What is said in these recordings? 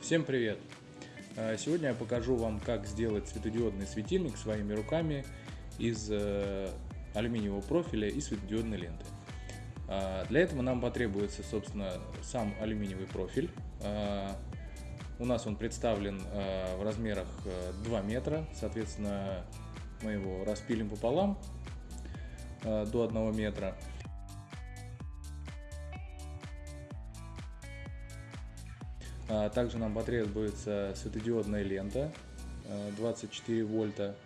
Всем привет! Э, сегодня я покажу вам, как сделать светодиодный светильник своими руками из э, алюминиевого профиля и светодиодной ленты. Э, для этого нам потребуется, собственно, сам алюминиевый профиль. У нас он представлен в размерах 2 метра, соответственно, мы его распилим пополам до 1 метра. Также нам потребуется светодиодная лента 24 а, вольта.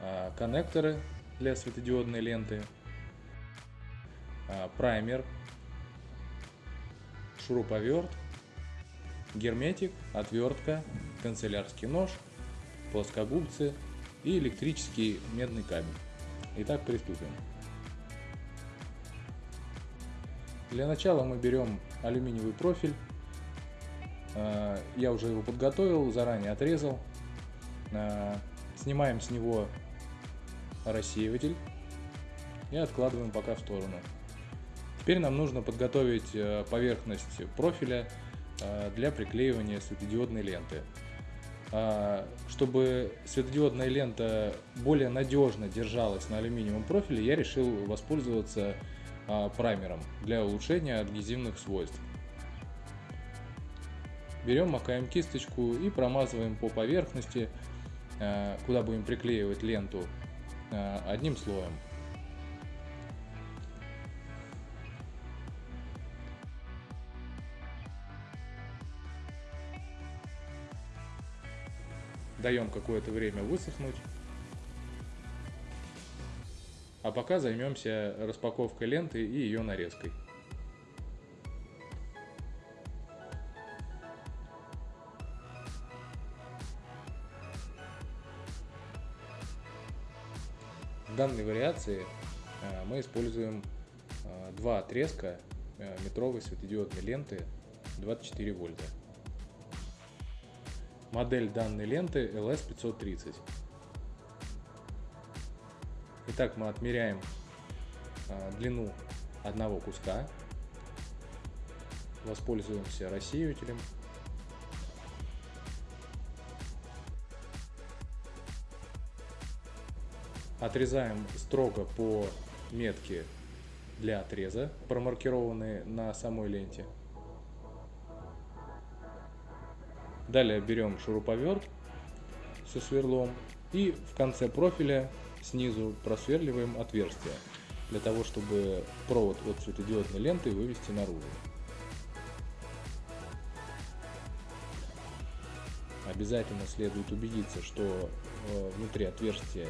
А, коннекторы для светодиодной ленты, праймер, шуруповерт герметик, отвертка, канцелярский нож, плоскогубцы и электрический медный кабель. Итак, приступим. Для начала мы берем алюминиевый профиль. А, я уже его подготовил, заранее отрезал. А, снимаем с него рассеиватель и откладываем пока в сторону. Теперь нам нужно подготовить э, поверхность профиля Э, для приклеивания светодиодной ленты. А, чтобы светодиодная лента более надежно держалась на алюминиевом профиле, я решил воспользоваться а, праймером для улучшения адгезивных свойств. Берем, макаем кисточку и промазываем по поверхности, э, куда будем приклеивать ленту, одним слоем. Даем какое-то время высохнуть. А пока займемся распаковкой ленты и ее нарезкой. В данной вариации э, мы используем э, два отрезка э, метровой светодиодной ленты 24 вольта. Модель данной ленты LS530. Итак, мы отмеряем а, длину одного куска. Воспользуемся рассеивателем. Отрезаем строго по метке для отреза, промаркированные на самой ленте. Далее берем шуруповерт со сверлом и в конце профиля снизу просверливаем отверстие для того, чтобы провод от светодиодной ленты вывести наружу. Обязательно следует убедиться, что э, внутри отверстия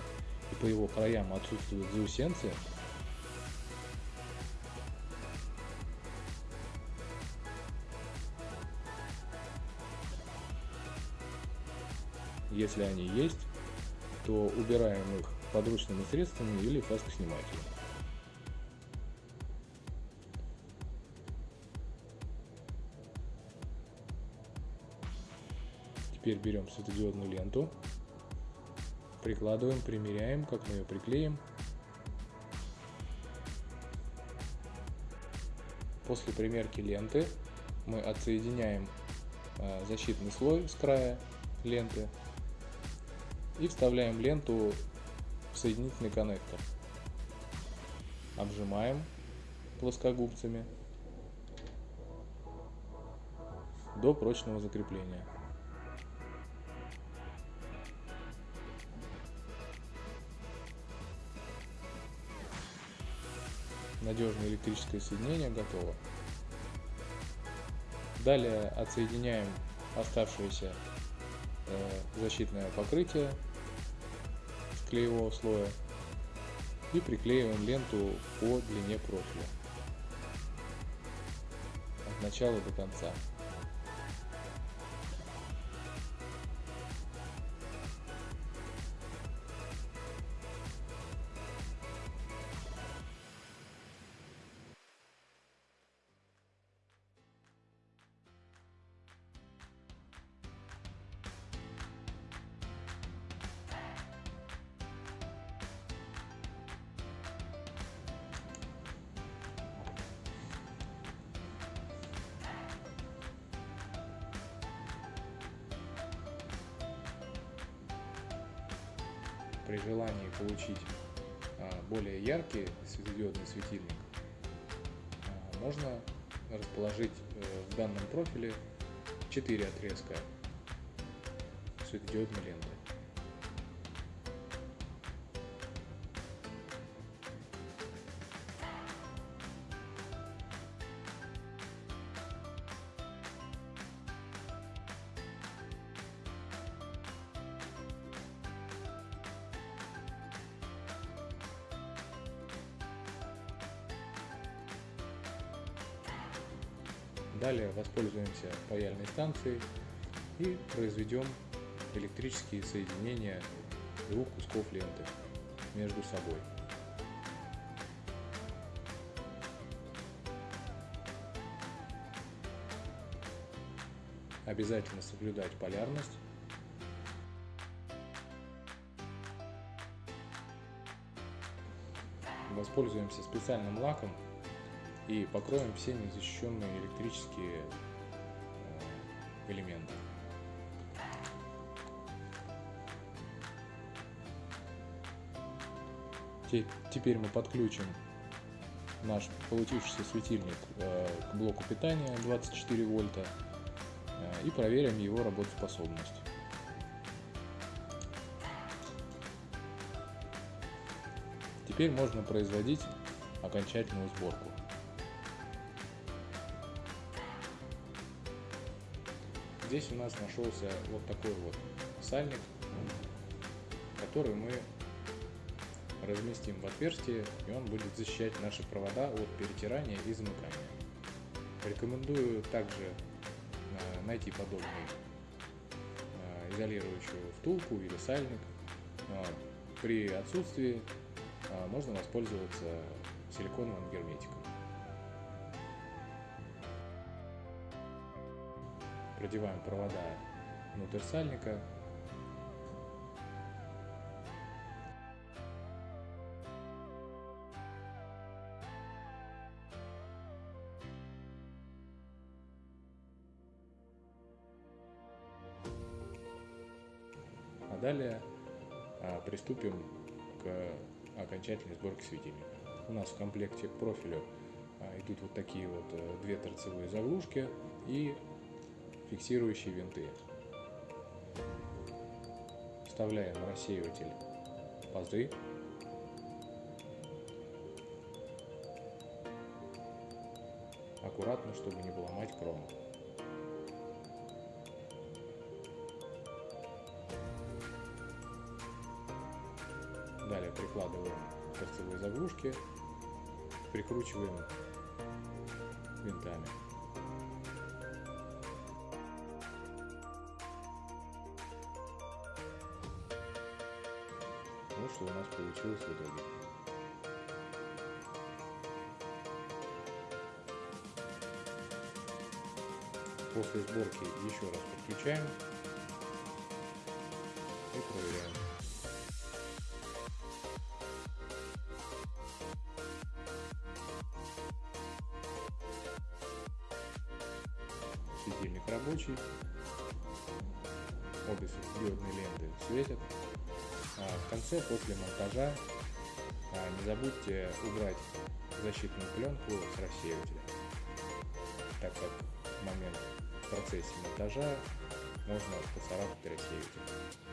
и по его краям отсутствуют заусенцы, Если они есть, то убираем их подручными средствами или фаскоснимателем. Теперь берем светодиодную ленту, прикладываем, примеряем, как мы ее приклеим. После примерки ленты мы отсоединяем а, защитный слой с края ленты и вставляем ленту в соединительный коннектор. Обжимаем плоскогубцами до прочного закрепления. Надежное электрическое соединение готово. Далее отсоединяем оставшееся э, защитное покрытие клеевого слоя и приклеиваем ленту по длине профиля от начала до конца. При желании получить а, более яркий светодиодный светильник, а, можно расположить э, в данном профиле 4 отрезка светодиодной ленты. Далее воспользуемся паяльной станцией и произведем электрические соединения двух кусков ленты между собой. Обязательно соблюдать полярность. Воспользуемся специальным лаком и покроем все незащищенные электрические э, элементы. Теперь мы подключим наш получившийся светильник э, к блоку питания 24 вольта э, и проверим его работоспособность. Теперь можно производить окончательную сборку. Здесь у нас нашелся вот такой вот сальник, который мы разместим в отверстие, и он будет защищать наши провода от перетирания и замыкания. Рекомендую также э, найти подобный э, изолирующую втулку или сальник. При отсутствии э, можно воспользоваться силиконовым герметиком. Продеваем провода внутрь сальника. А далее а, приступим к окончательной сборке светильника. У нас в комплекте к профилю а, идут вот такие вот э, две торцевые заглушки и фиксирующие винты. Вставляем рассеиватель пазы. Аккуратно, чтобы не поломать кром. Далее прикладываем торцевые заглушки, прикручиваем винтами. Что у нас получилось в итоге. После сборки еще раз подключаем и проверяем. Светильник рабочий, обе светодиодные ленты светят. А, в конце, после монтажа, а, не забудьте убрать защитную пленку с рассеивателя, так как в момент в процессе монтажа можно поцарапать рассеиватель.